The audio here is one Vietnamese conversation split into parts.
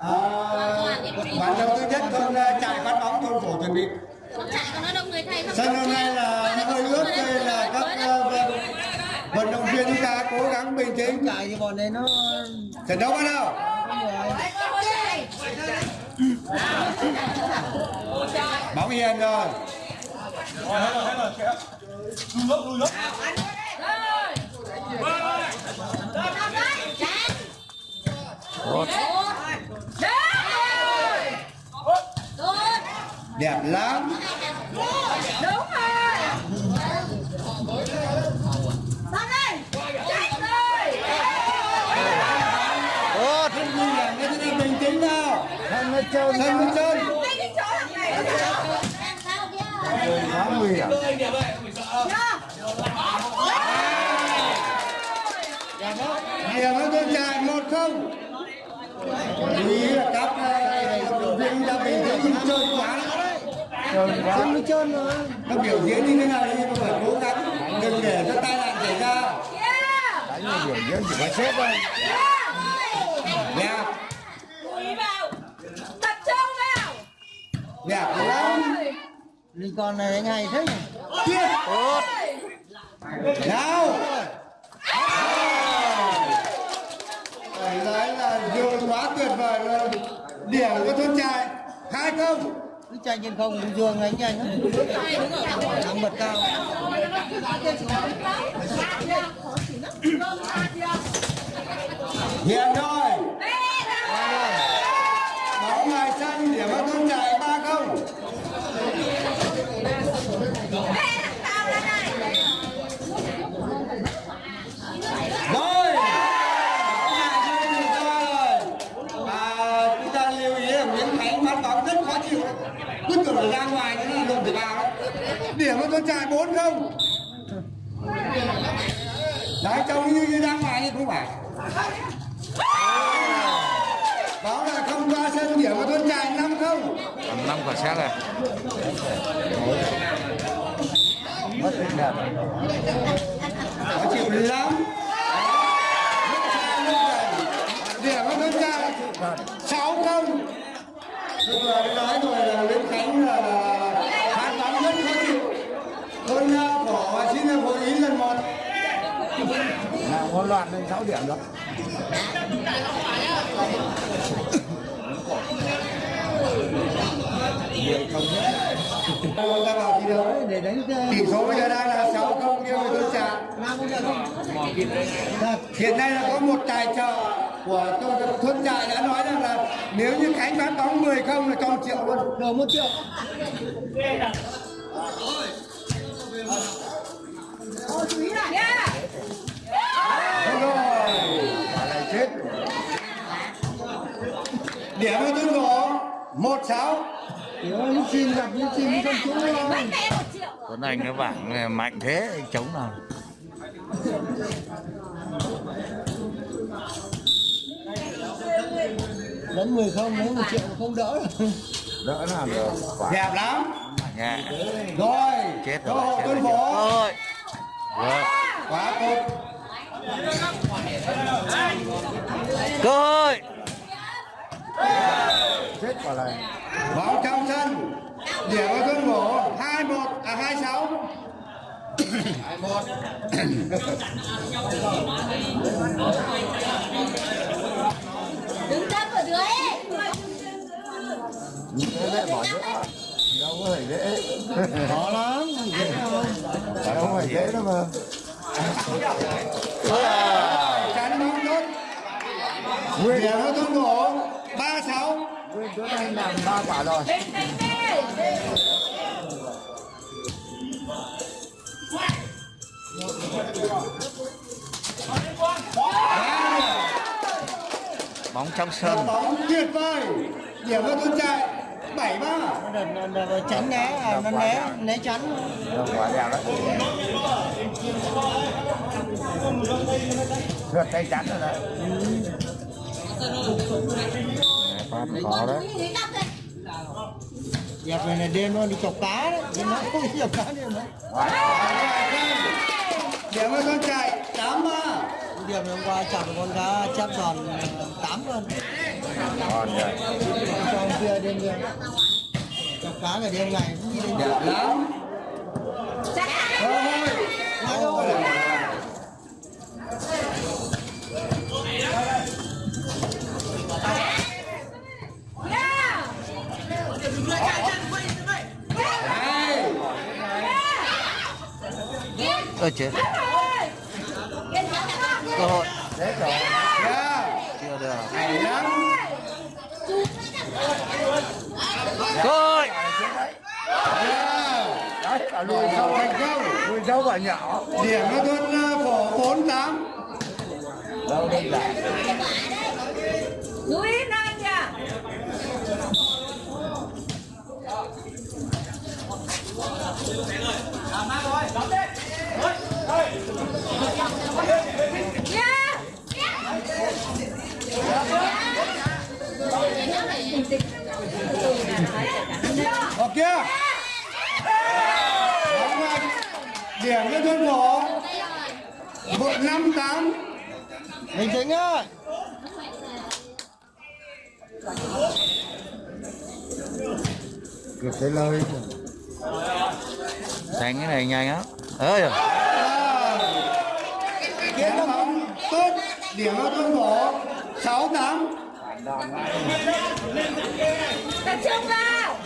À, bạn đầu thứ nhất thôn ờ, chạy phát bóng thôn phổ chuẩn bị sân hôm nay là hơi ướt nên là các ờ, vận- động viên chúng ta cố gắng bình tĩnh chạy thì bọn này nó trận đấu bắt đầu bóng hiền rồi đẹp lắm. Tốt không nguy hiểm cái thế này bình tĩnh nào thân nó trơn sân nó trơn quá nguy hiểm. Điểm nó tôi chạy một không. Lưu ý là các ờ, viên ta bình không trơn quá. trơn thân nó trơn rồi nó biểu diễn như thế này nhưng mà phải cố gắng đừng để cho tai nạn xảy ra. Đánh là biểu diễn chỉ có chết thôi. Đẹp Tập trung vào. Đẹp lắm Linh con này đánh hay thế nhỉ? Tốt. Nào. Nói là vừa quá tuyệt vời luôn. Điểm của thôn trại hai không cứ chạy trên không dương đánh nhanh lắm. Thắng bật cao. Hiền thôi bóng ngoài sân điểm của thôn trại ba không rồi và chúng ta lưu ý là Nguyễn Khánh bắn bóng rất khó chịu ra ngoài thế là lùm thể vào đấy điểm của thôn trại bốn không? Đấy trông như, như ra ngoài nhưng không phải. Đó là không qua sân điểm của thôn trại năm không? Năm quả xét này. Mất tình đẹp. Khó chịu lắm điểm của thôn trại sáu không tôi vừa nói rồi là Nguyễn Khánh là phán bóng rất khó chịu. Thôn phổ xin hội ý lần một. Là hỗn loạn lên 6 điểm đó. Chúng ta vào thi đấu. Để đánh tỷ số bây giờ đang là 6 không nghiêng về thôn trại hiện nay là có một tài trợ của thôn, thôn trại đã nói rằng là nếu như Khánh bán bóng 10 không là cho một triệu luôn. Đầu một triệu. Đúng rồi quả này chết điểm của thôn gỗ một sáu lúc xin gặp lúc xin không trúng đâu Tuấn Anh cái bảng này mạnh thế anh chống nào đánh 10 không lấy một triệu không đỡ. Rồi đỡ làm được. Đẹp lắm. Nhẹ. Rồi chết cơ rồi hội chết thôn rồi. quá tốt. Cơ hội. Chết quả này. Bóng trong sân điểm của thôn gỗ hai một à hai sáu. Đứng thế bỏ nữa đâu có phải dễ khó lắm đâu không phải dễ đâu mà chắn bóng tốt điểm của tung gỗ ba sáu Nguyên Tuấn Anh làm ba quả rồi bóng trong sân bóng tuyệt vời điểm của tung chạy bảy ba. Nó đợt đợt tránh né à nó né né chắn quả đẹp đấy tay chắn rồi đấy. Phát khó đấy. Dẹp này là đêm nó đi chọc cá đấy. Nhưng nó không đi chọc cá đêm đấy điểm thôn trại tám ba. Điểm hôm qua chọc con cá chép giòn tám cân tròn rồi Còn kia đêm kia Chọc cá ngày đêm ngày cũng đi đến đẹp lắm thôi thôi ơ chết cơ hội. Dạ. Chưa được. Hay lắm là lùi sâu thành công lùi sâu và nhỏ điểm nó tuân phổ 48 đâu đây là? Núi Nam nha Ok chưa Mạnh. điểm nó tuân phổ một năm tám. Bình tĩnh ơi. Kịp cái lời. Đánh cái này nhanh á. Ơi Kiến bóng tốt. Điểm nó tuân phổ 68 Tập trung vào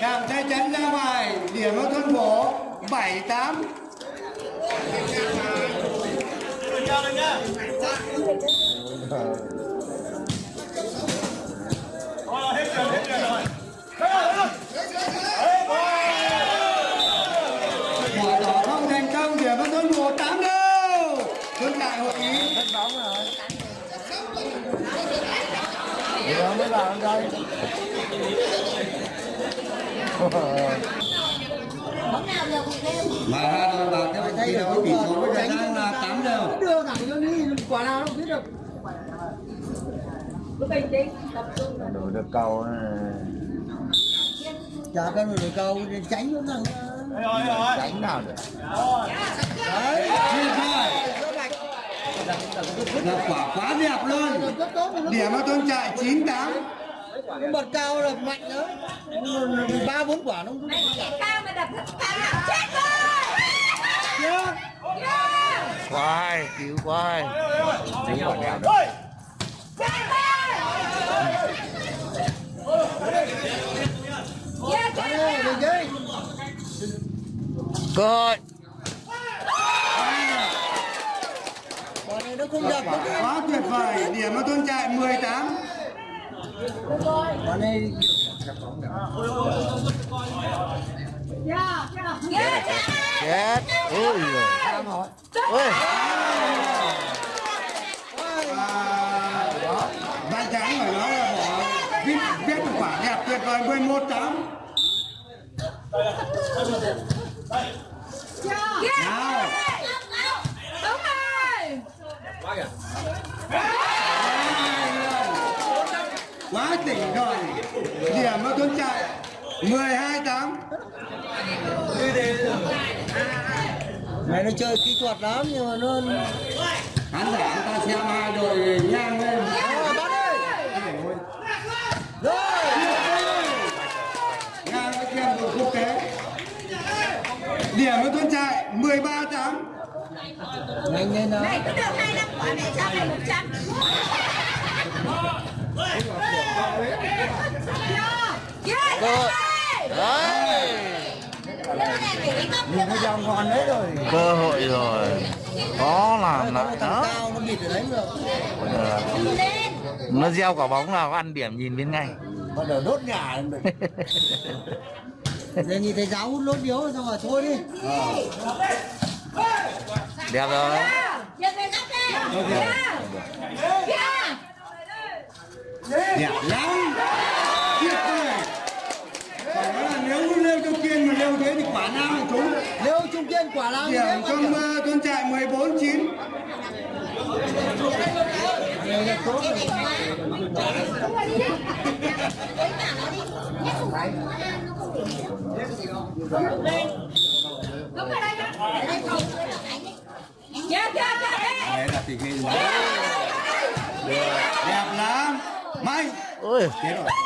Cảm thấy chắn ra ngoài, điểm ở thôn phổ 78 Quả Mà ra rồi vào cái thi đấu tỷ số bây giờ đang là 8 đều Đưa thẳng cho đi Quả nào nó không biết được. Cứ bình tĩnh Tập trung vào đổi được cầu. Chả phải tránh nó thằng đánh nào được? Đấy. Tuyệt vời Là quả quá đẹp luôn. Mà Điểm nó tuân chạy 98 Cái bật cao là mạnh đó ba bốn quả nó cũng Cao mà đập thật cao Chết rồi hay cứu quá hay. Đánh quả mình chơi cơ hội. Nó không đập Quá tuyệt vời. Điểm nó tuân chạy 18 quả này Yeah, chết chết ôi rồi ôi à, Vai trắng phải nói là bỏ viết, viết một quả đẹp tuyệt vời 11 8 Nào Đúng rồi Quá tỉnh rồi Điểm nó tuân chạy 12 8 này nó chơi kỹ thuật lắm nhưng mà nó Khán giả người ta xem hai đội ngang lên. Rồi, đi rồi. Ngang với xem đội quốc tế. Điểm nó tuân chạy 13 8 nhanh lên đó Này cứ được hai năm quả mẹ cho mày một trăm Hội đấy nhìn cái dòng còn đấy rồi cơ hội rồi có làm lại đó nó được gieo quả bóng nào ăn điểm nhìn biết ngay. Bắt đầu đốt nhà được đề nghị thầy giáo hút lốt điếu xong rồi thôi đi. Đẹp rồi. Giờ về góc đi Yeah Yeah Đẹp lắm Tuyệt vời Phải nói là nếu như lêu trong kiên mà lêu thế thì quả nào cũng trúng nếu trung kiên quả nào Điểm trong uh, tuân chạy 14 9 này là tốt rồi Đúng rồi đây ha. Chưa, chưa, chưa. Ê. đấy là tình hình đẹp lắm mày ôi chết rồi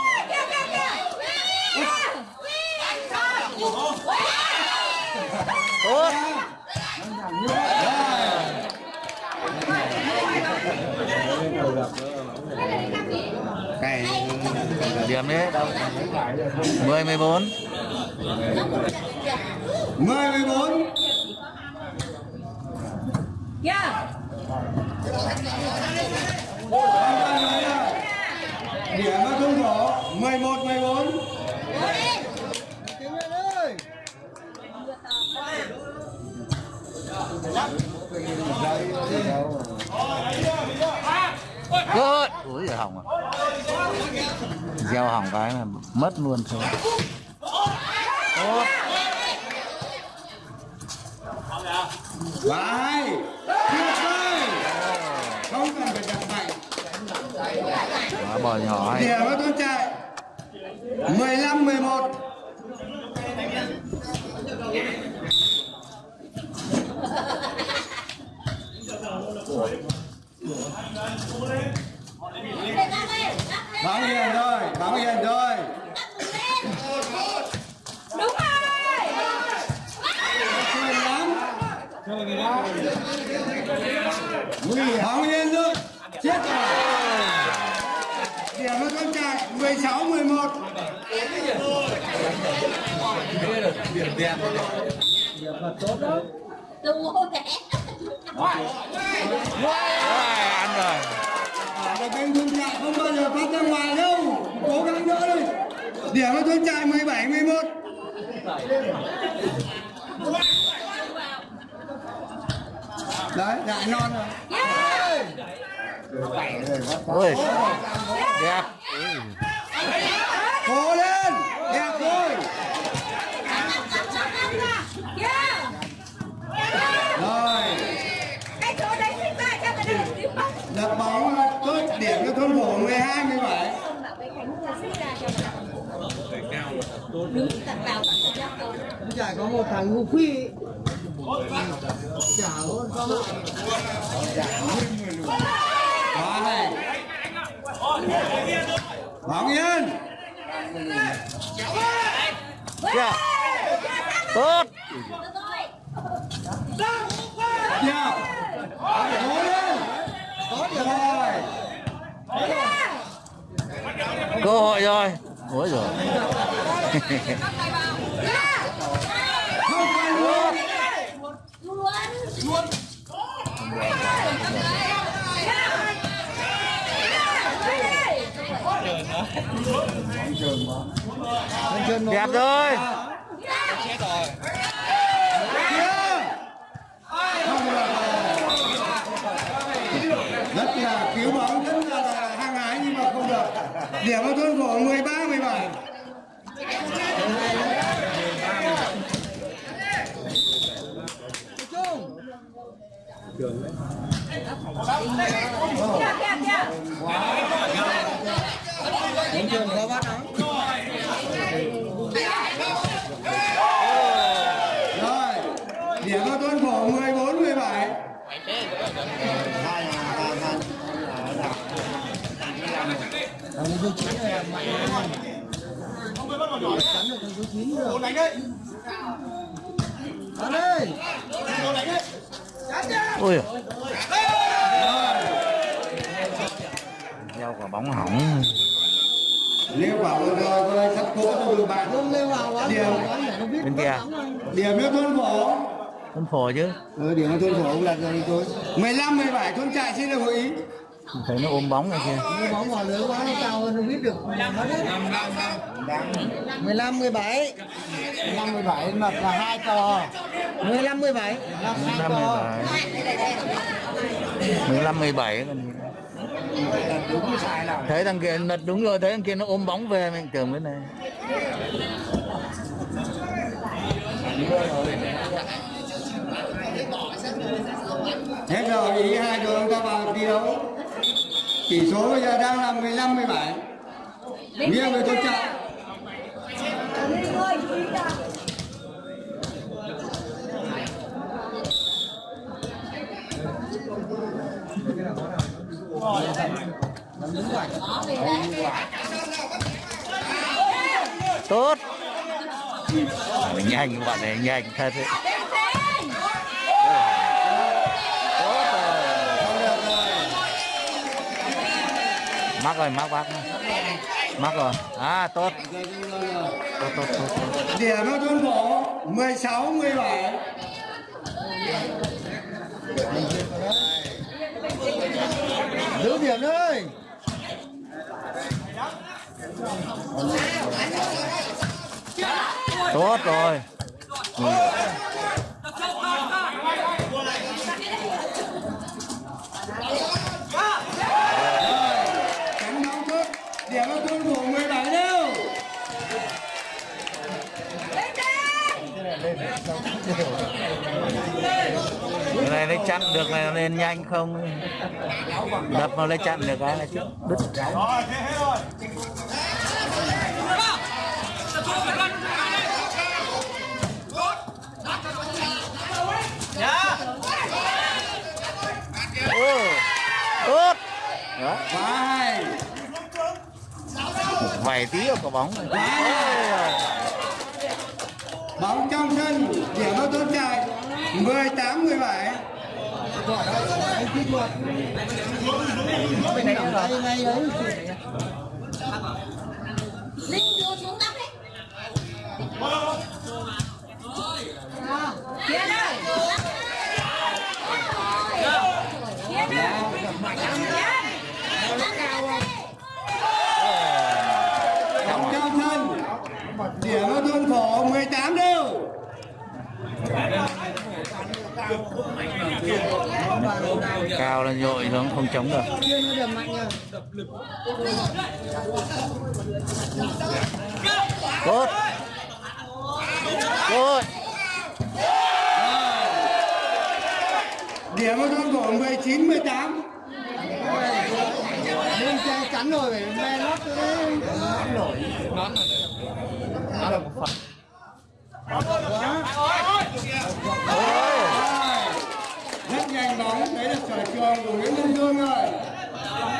Ủa? Điểm đấy đâu? 10 14. 10 14. Yeah. Điểm nó không rõ 11 14 hỏng à gieo hỏng cái là mất luôn thôi! Tuyệt vời! Không cần phải đặt mạnh. quả bò nhỏ hay nó tuấn chạy. 15 11. Báo hiền rồi, báo hiền rồi. Đúng rồi. Hiền lắm. Báo hiền rồi. Chết rồi. Điểm nó tuấn chạy 16 11. Đúng rồi. Ăn rồi Và kênh tuấn chạy không bao giờ phát ra ngoài đâu. Cố gắng đỡ đi. Điểm nó tuấn chạy 17 11. Đấy, đại non rồi. ôi đẹp Cố lên, đẹp thôi. Kìa. Rồi, Cái chỗ đấy thích ra cho cái này tím bóng. đặt bóng tốt điểm cho thôn phổ 12 17. Không bảo cái cánh vừa xích ra cho Đứng tận vào. Chả có một thằng ngu phi. Chả có con Quá hay. Bóng yên. Kìa. tốt Đẹp. Cố lên. Rồi. Cơ hội rồi. Ôi rồi đẹp rồi Kia. Không được. Rất là cứu bóng, rất là, là hăng hái nhưng mà không được. Điểm ở thôn phổ 13 17. Kìa, kìa, kìa. Bình thường có bắt đó. Rồi. Điểm ở thôn phổ 14 17. Thằng số 9 này là mạnh lắm. Cắn được thằng số 9 rồi. Đánh đấy. Đánh ôi gieo quả bóng hỏng Nếu bảo vừa rồi sắp cố được bạn. Leo vào quá. Biết. bên kia Điểm cho thôn phổ. con phổ chứ Ừ, điểm thôn phổ cũng ra đi tôi. 15 17 thôn trại xin được hội ý. Thấy nó ôm bóng này kia Nếu bóng vào lưới quá nó cao hơn nó biết được. Nó biết. 15 17. 15 17 mà là hai cò. 15 17 là hai 15 cò. 17 15 17 còn gì. thấy thằng kia lật đúng rồi thấy thằng kia nó ôm bóng về mình tưởng cái này Hết rồi, ý hai đội chúng ta vào thi đấu tỷ số bây giờ đang là 15 17 nghiêng về thôn chợ tốt. Nhanh bọn này nhanh, thật đấy. Mắc rồi mắc mắc mắc rồi. À tốt. Tốt tốt tốt, tốt. điểm cho thôn phổ 16 17 giữ điểm đấy tốt rồi. Cánh thôn phổ 17 đâu cái này lấy chặn được này nó lên nhanh không? Đập nó lấy chặn được cái là chứ. Đứt. Ừ, tốt. Đó vai vài tí ở quả bóng bóng trong sân điểm bao tốt chạy 18 17 ngay ngay đấy Linh đưa xuống tóc đi Kia đây Kia đây bóng trong sân điểm cho thôn phổ 18 đâu là nhội nó không chống được. Tốt. Tốt. Điểm thôn phổ 19 18 bên che chắn rồi phải me lót đấy rất nhanh bóng đấy là sở trường của Nguyễn Văn Dương rồi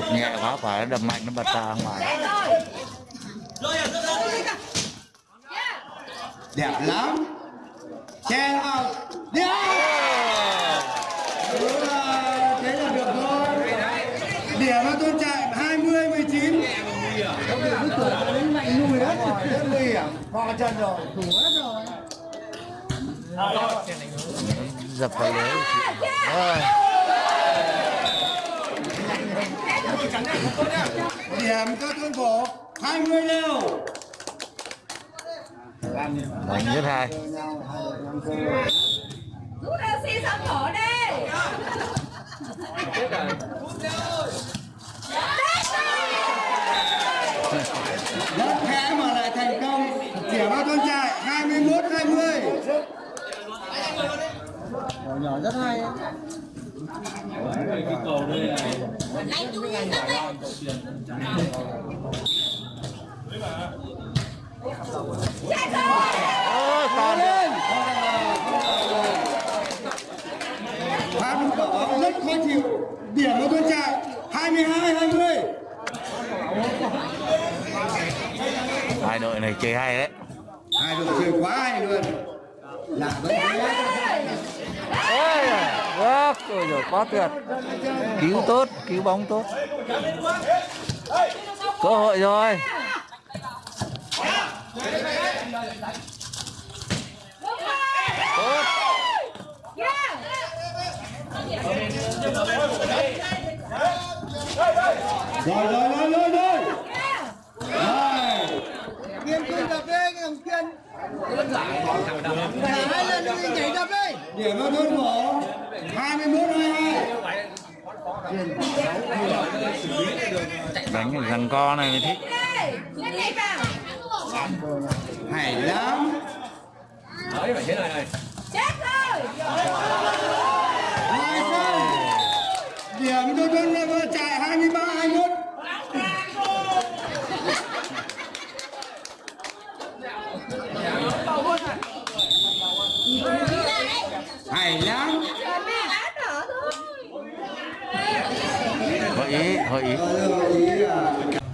đập nhẹ quá phải đập mạnh nó bật ra ngoài. Đấy đẹp lắm. Che vào điểm Ừ, thế là được thôi điểm cho thôn trại 20 19 đánh mạnh nuôi hết rất nguy hiểm. Co chân rồi. Thủ hết rồi. Dập vào lưới. Rồi điểm cho thôn phổ 20 đều đánh rất hay Rút oxy xong thở đi. Rất khẽ mà lại thành công. Điểm cho thôn trại 21 20 nhỏ nhỏ rất hay Đánh chú ý tóc đi rồi còn rất khó chịu điểm 22 20 hai đội này chơi hay đấy. Hai đội chơi quá hay luôn. Là vẫn ôi rồi quá tuyệt. Cứu tốt cứu bóng tốt. Cơ hội rồi. Rồi tốt. Yeah rồi rồi rồi rồi rồi rồi kiên kiên đập đi cái thằng kiên Thả hai lần đi nhảy đập đi. Điểm cho thôn phổ đánh phải răng co này mới thích. Hay lắm. Đấy phải thế này này. Chết rồi. Hai phân điểm đôi bên là vừa chạy 23 21 à? hay lắm. 哎呀好热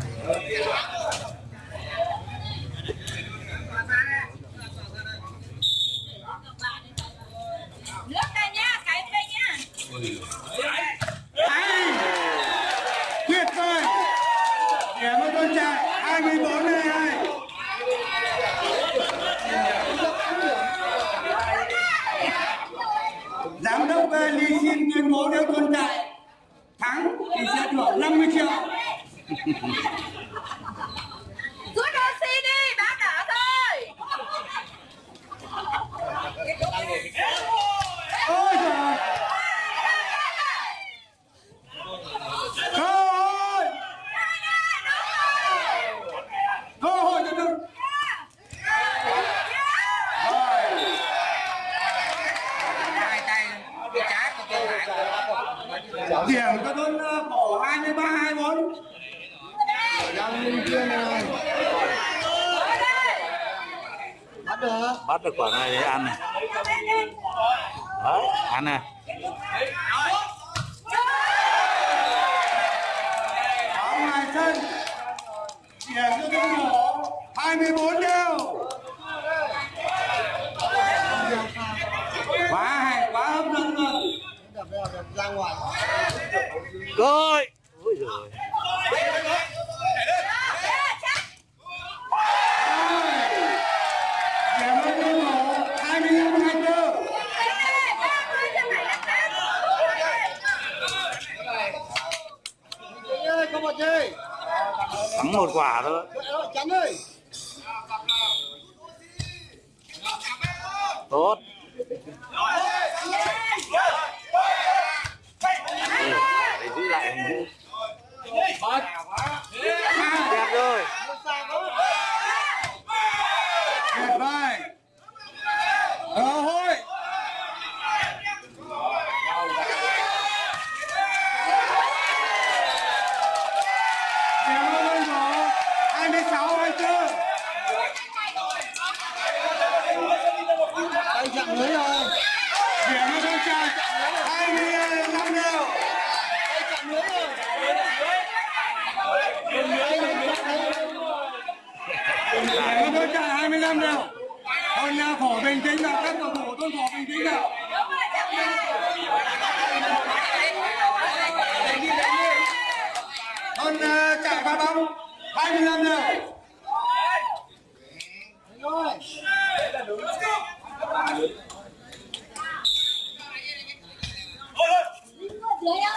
ra ngoài. Rồi. Ôi giời. Thắng một quả thôi. Yeah.